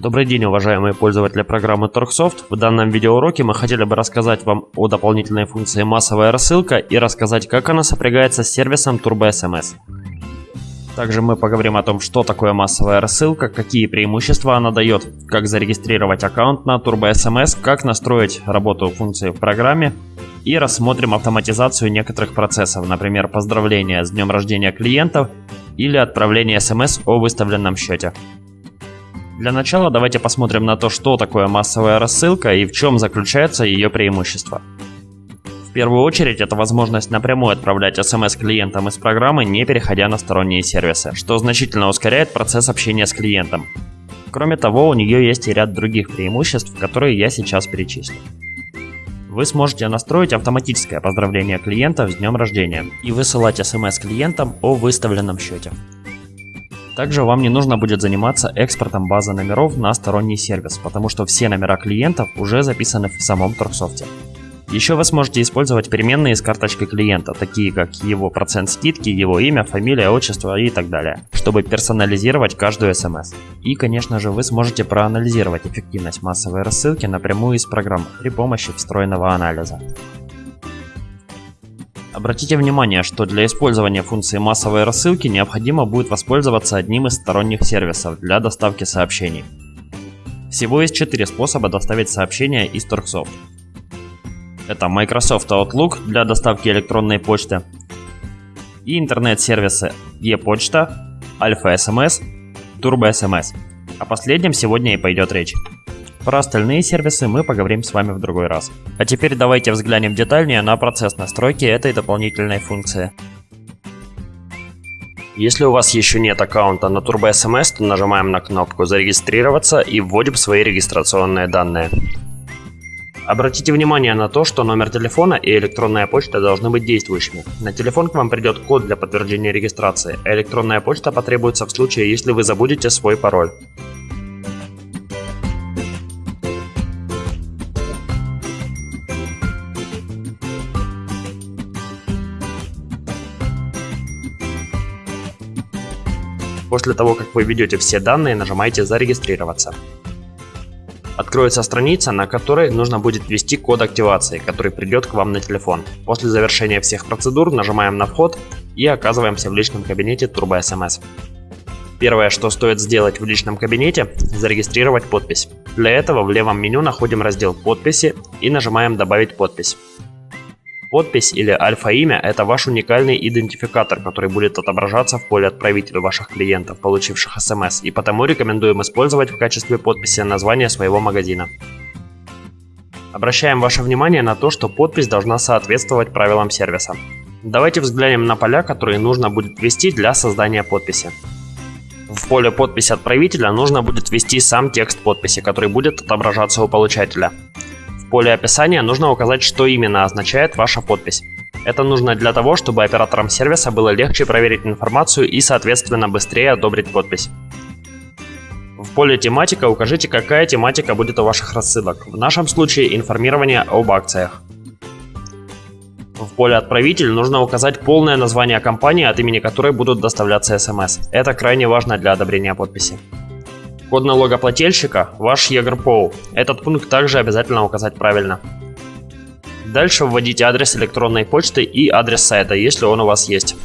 Добрый день, уважаемые пользователи программы Torxsoft. В данном видеоуроке мы хотели бы рассказать вам о дополнительной функции массовая рассылка и рассказать, как она сопрягается с сервисом TurboSMS. Также мы поговорим о том, что такое массовая рассылка, какие преимущества она дает, как зарегистрировать аккаунт на TurboSMS, как настроить работу функции в программе и рассмотрим автоматизацию некоторых процессов, например, поздравления с днем рождения клиентов или отправление смс о выставленном счете. Для начала давайте посмотрим на то, что такое массовая рассылка и в чем заключается ее преимущество. В первую очередь это возможность напрямую отправлять смс клиентам из программы, не переходя на сторонние сервисы, что значительно ускоряет процесс общения с клиентом. Кроме того, у нее есть и ряд других преимуществ, которые я сейчас перечислю. Вы сможете настроить автоматическое поздравление клиентов с днем рождения и высылать смс клиентам о выставленном счете. Также вам не нужно будет заниматься экспортом базы номеров на сторонний сервис, потому что все номера клиентов уже записаны в самом Торксофте. Еще вы сможете использовать переменные с карточкой клиента, такие как его процент скидки, его имя, фамилия, отчество и так далее, чтобы персонализировать каждую смс. И, конечно же, вы сможете проанализировать эффективность массовой рассылки напрямую из программы при помощи встроенного анализа. Обратите внимание, что для использования функции массовой рассылки необходимо будет воспользоваться одним из сторонних сервисов для доставки сообщений. Всего есть четыре способа доставить сообщения из Торксофт. Это Microsoft Outlook для доставки электронной почты и интернет-сервисы ePочта, Alpha SMS, Turbo SMS. О последнем сегодня и пойдет речь. Про остальные сервисы мы поговорим с вами в другой раз. А теперь давайте взглянем детальнее на процесс настройки этой дополнительной функции. Если у вас еще нет аккаунта на Turbo SMS, то нажимаем на кнопку «Зарегистрироваться» и вводим свои регистрационные данные. Обратите внимание на то, что номер телефона и электронная почта должны быть действующими. На телефон к вам придет код для подтверждения регистрации, а электронная почта потребуется в случае, если вы забудете свой пароль. После того, как вы введете все данные, нажимаете «Зарегистрироваться». Откроется страница, на которой нужно будет ввести код активации, который придет к вам на телефон. После завершения всех процедур нажимаем на вход и оказываемся в личном кабинете Turbo SMS. Первое, что стоит сделать в личном кабинете, зарегистрировать подпись. Для этого в левом меню находим раздел «Подписи» и нажимаем «Добавить подпись». Подпись или альфа-имя – это ваш уникальный идентификатор, который будет отображаться в поле отправителя ваших клиентов, получивших смс, и потому рекомендуем использовать в качестве подписи название своего магазина. Обращаем ваше внимание на то, что подпись должна соответствовать правилам сервиса. Давайте взглянем на поля, которые нужно будет ввести для создания подписи. В поле подпись отправителя нужно ввести ввести сам текст подписи, который будет отображаться у получателя поле описания нужно указать, что именно означает ваша подпись. Это нужно для того, чтобы операторам сервиса было легче проверить информацию и, соответственно, быстрее одобрить подпись. В поле тематика укажите, какая тематика будет у ваших рассылок. В нашем случае информирование об акциях. В поле «Отправитель» нужно указать полное название компании, от имени которой будут доставляться смс. Это крайне важно для одобрения подписи. Код налогоплательщика – ваш ЕГРПОУ. Этот пункт также обязательно указать правильно. Дальше вводите адрес электронной почты и адрес сайта, если он у вас есть.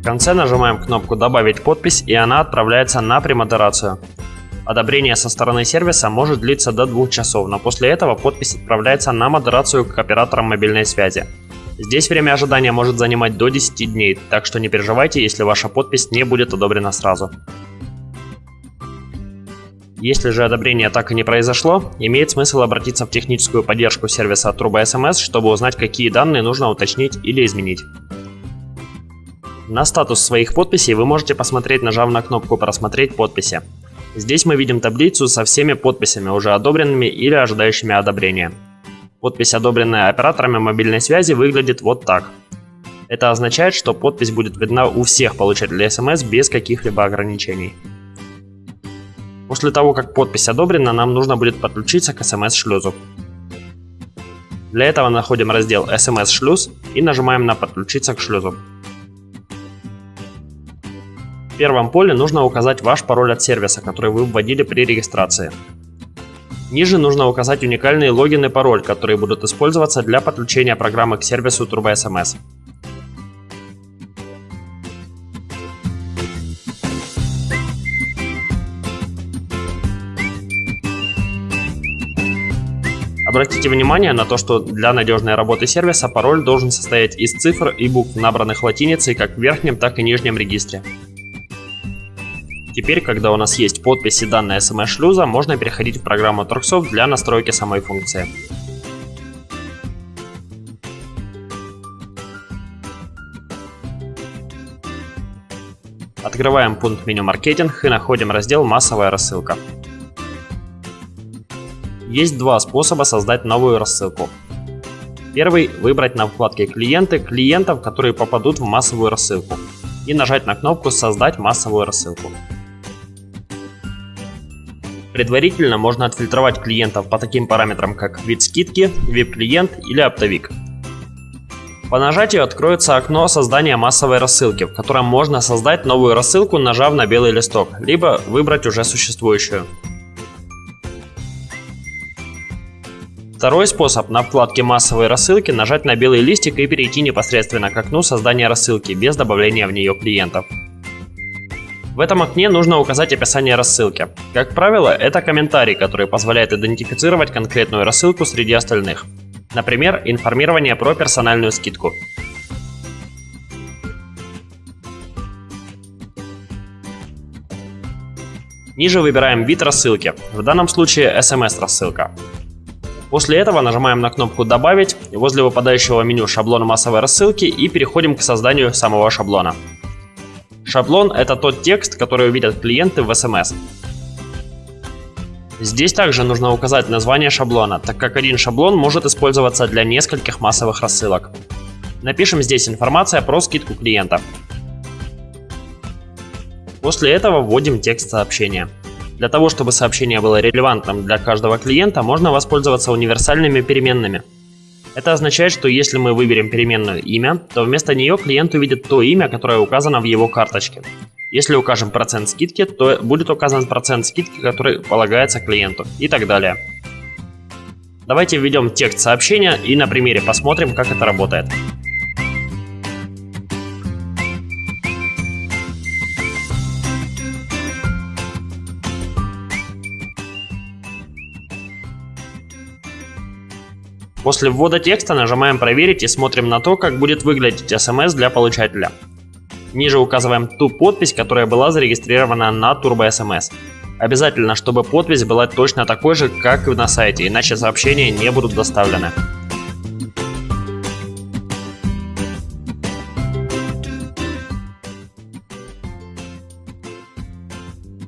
В конце нажимаем кнопку «Добавить подпись» и она отправляется на премодерацию. Одобрение со стороны сервиса может длиться до двух часов, но после этого подпись отправляется на модерацию к операторам мобильной связи. Здесь время ожидания может занимать до 10 дней, так что не переживайте, если ваша подпись не будет одобрена сразу. Если же одобрение так и не произошло, имеет смысл обратиться в техническую поддержку сервиса TruboSMS, чтобы узнать, какие данные нужно уточнить или изменить. На статус своих подписей вы можете посмотреть, нажав на кнопку «Просмотреть подписи». Здесь мы видим таблицу со всеми подписями, уже одобренными или ожидающими одобрения. Подпись, одобренная операторами мобильной связи, выглядит вот так. Это означает, что подпись будет видна у всех получателей смс без каких-либо ограничений. После того, как подпись одобрена, нам нужно будет подключиться к смс-шлюзу. Для этого находим раздел SMS шлюз и нажимаем на подключиться к шлюзу. Первом поле нужно указать ваш пароль от сервиса, который вы вводили при регистрации. Ниже нужно указать уникальный логин и пароль, которые будут использоваться для подключения программы к сервису TurboSMS. Обратите внимание на то, что для надежной работы сервиса пароль должен состоять из цифр и букв, набранных латиницей как в верхнем, так и нижнем регистре. Теперь, когда у нас есть подпись и данные SMS-шлюза, можно переходить в программу Torxsoft для настройки самой функции. Открываем пункт меню «Маркетинг» и находим раздел «Массовая рассылка». Есть два способа создать новую рассылку. Первый – выбрать на вкладке «Клиенты» клиентов, которые попадут в массовую рассылку и нажать на кнопку «Создать массовую рассылку». Предварительно можно отфильтровать клиентов по таким параметрам, как вид скидки, VIP-клиент или оптовик. По нажатию откроется окно создания массовой рассылки, в котором можно создать новую рассылку, нажав на белый листок, либо выбрать уже существующую. Второй способ на вкладке массовой рассылки нажать на белый листик и перейти непосредственно к окну создания рассылки без добавления в нее клиентов. В этом окне нужно указать описание рассылки. Как правило, это комментарий, который позволяет идентифицировать конкретную рассылку среди остальных. Например, информирование про персональную скидку. Ниже выбираем вид рассылки, в данном случае SMS-рассылка. После этого нажимаем на кнопку «Добавить» возле выпадающего меню шаблона массовой рассылки и переходим к созданию самого шаблона. Шаблон – это тот текст, который увидят клиенты в SMS. Здесь также нужно указать название шаблона, так как один шаблон может использоваться для нескольких массовых рассылок. Напишем здесь информация про скидку клиента. После этого вводим текст сообщения. Для того, чтобы сообщение было релевантным для каждого клиента, можно воспользоваться универсальными переменными – это означает, что если мы выберем переменную имя, то вместо нее клиент увидит то имя, которое указано в его карточке. Если укажем процент скидки, то будет указан процент скидки, который полагается клиенту и так далее. Давайте введем текст сообщения и на примере посмотрим, как это работает. После ввода текста нажимаем «Проверить» и смотрим на то, как будет выглядеть SMS для получателя. Ниже указываем ту подпись, которая была зарегистрирована на Turbo SMS. Обязательно, чтобы подпись была точно такой же, как и на сайте, иначе сообщения не будут доставлены.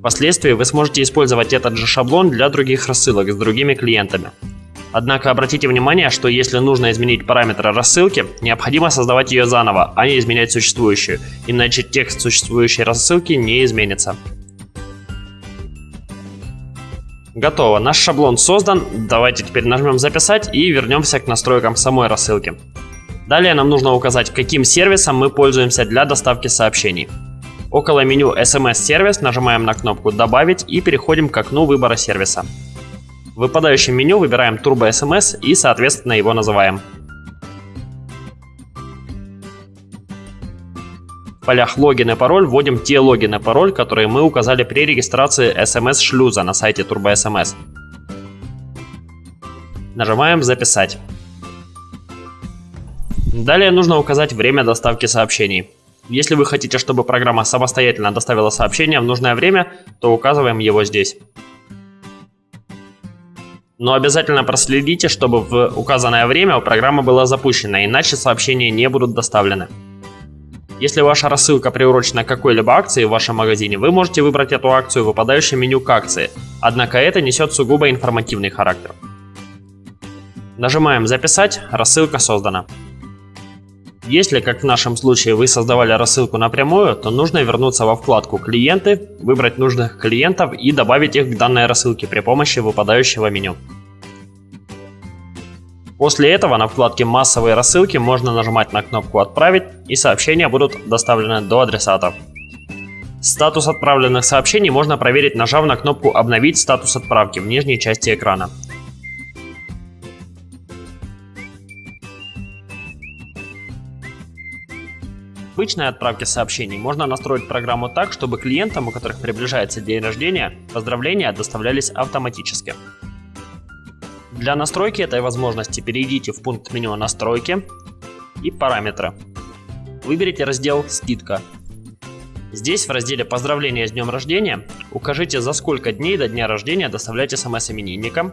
Впоследствии вы сможете использовать этот же шаблон для других рассылок с другими клиентами. Однако обратите внимание, что если нужно изменить параметры рассылки, необходимо создавать ее заново, а не изменять существующую, иначе текст существующей рассылки не изменится. Готово, наш шаблон создан, давайте теперь нажмем записать и вернемся к настройкам самой рассылки. Далее нам нужно указать, каким сервисом мы пользуемся для доставки сообщений. Около меню SMS-сервис нажимаем на кнопку «Добавить» и переходим к окну выбора сервиса. В выпадающем меню выбираем Turbo SMS и, соответственно, его называем. В полях логин и пароль вводим те логин и пароль, которые мы указали при регистрации SMS-шлюза на сайте Turbo SMS. Нажимаем «Записать». Далее нужно указать время доставки сообщений. Если вы хотите, чтобы программа самостоятельно доставила сообщение в нужное время, то указываем его здесь. Но обязательно проследите, чтобы в указанное время программа была запущена, иначе сообщения не будут доставлены. Если ваша рассылка приурочена к какой-либо акции в вашем магазине, вы можете выбрать эту акцию в выпадающем меню к акции, однако это несет сугубо информативный характер. Нажимаем «Записать», рассылка создана. Если, как в нашем случае, вы создавали рассылку напрямую, то нужно вернуться во вкладку «Клиенты», выбрать нужных клиентов и добавить их к данной рассылке при помощи выпадающего меню. После этого на вкладке «Массовые рассылки» можно нажимать на кнопку «Отправить» и сообщения будут доставлены до адресата. Статус отправленных сообщений можно проверить, нажав на кнопку «Обновить статус отправки» в нижней части экрана. Обычной отправке сообщений можно настроить программу так, чтобы клиентам, у которых приближается день рождения, поздравления доставлялись автоматически. Для настройки этой возможности перейдите в пункт меню «Настройки» и «Параметры». Выберите раздел «Скидка». Здесь в разделе «Поздравления с днем рождения» укажите за сколько дней до дня рождения доставлять смс именинникам,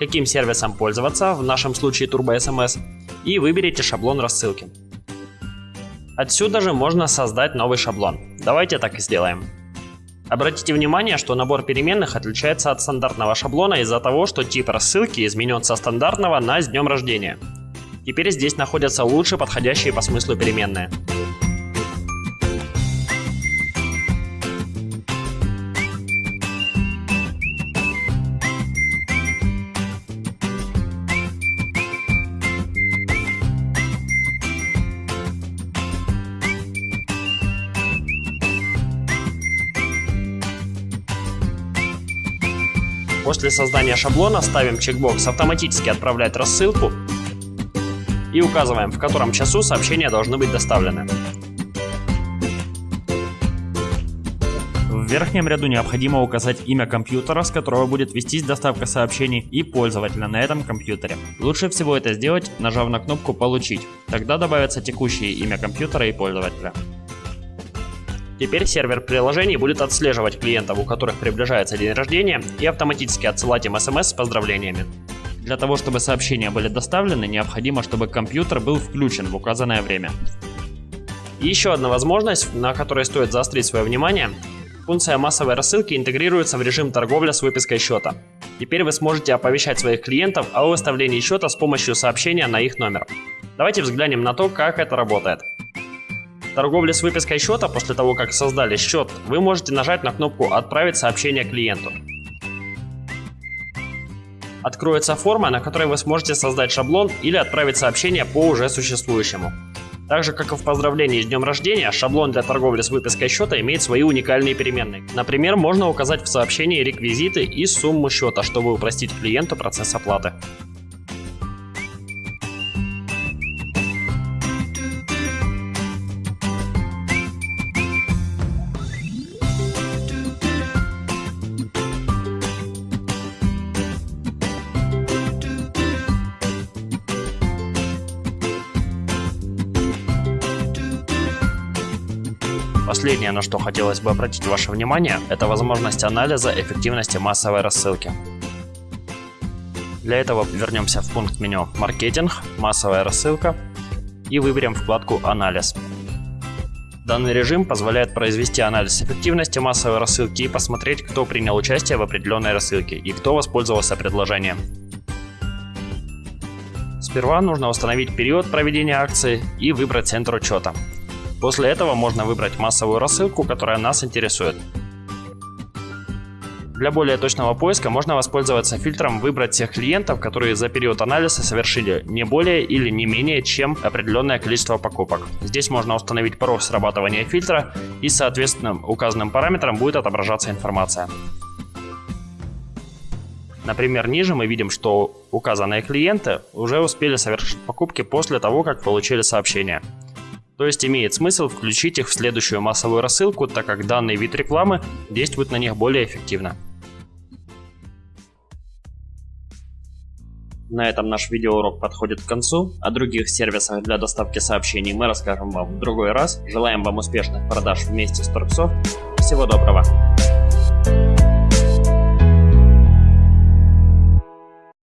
каким сервисом пользоваться, в нашем случае Turbo SMS, и выберите шаблон рассылки. Отсюда же можно создать новый шаблон. Давайте так и сделаем. Обратите внимание, что набор переменных отличается от стандартного шаблона из-за того, что тип рассылки изменен со стандартного на «С днем рождения». Теперь здесь находятся лучше подходящие по смыслу переменные. После создания шаблона ставим чекбокс «Автоматически отправлять рассылку» и указываем, в котором часу сообщения должны быть доставлены. В верхнем ряду необходимо указать имя компьютера, с которого будет вестись доставка сообщений, и пользователя на этом компьютере. Лучше всего это сделать, нажав на кнопку «Получить». Тогда добавится текущее имя компьютера и пользователя. Теперь сервер приложений будет отслеживать клиентов, у которых приближается день рождения, и автоматически отсылать им смс с поздравлениями. Для того, чтобы сообщения были доставлены, необходимо, чтобы компьютер был включен в указанное время. Еще одна возможность, на которой стоит заострить свое внимание. Функция массовой рассылки интегрируется в режим торговля с выпиской счета. Теперь вы сможете оповещать своих клиентов о выставлении счета с помощью сообщения на их номер. Давайте взглянем на то, как это работает торговле с выпиской счета после того, как создали счет, вы можете нажать на кнопку «Отправить сообщение клиенту». Откроется форма, на которой вы сможете создать шаблон или отправить сообщение по уже существующему. Так же, как и в поздравлении с днем рождения, шаблон для торговли с выпиской счета имеет свои уникальные переменные. Например, можно указать в сообщении реквизиты и сумму счета, чтобы упростить клиенту процесс оплаты. На что хотелось бы обратить ваше внимание, это возможность анализа эффективности массовой рассылки. Для этого вернемся в пункт меню «Маркетинг», «Массовая рассылка» и выберем вкладку «Анализ». Данный режим позволяет произвести анализ эффективности массовой рассылки и посмотреть, кто принял участие в определенной рассылке и кто воспользовался предложением. Сперва нужно установить период проведения акции и выбрать центр учета. После этого можно выбрать массовую рассылку, которая нас интересует. Для более точного поиска можно воспользоваться фильтром «Выбрать всех клиентов, которые за период анализа совершили не более или не менее чем определенное количество покупок». Здесь можно установить порог срабатывания фильтра и соответственно указанным параметрам будет отображаться информация. Например, ниже мы видим, что указанные клиенты уже успели совершить покупки после того, как получили сообщение. То есть имеет смысл включить их в следующую массовую рассылку, так как данный вид рекламы действует на них более эффективно. На этом наш видеоурок подходит к концу. О других сервисах для доставки сообщений мы расскажем вам в другой раз. Желаем вам успешных продаж вместе с Торксофт. Всего доброго!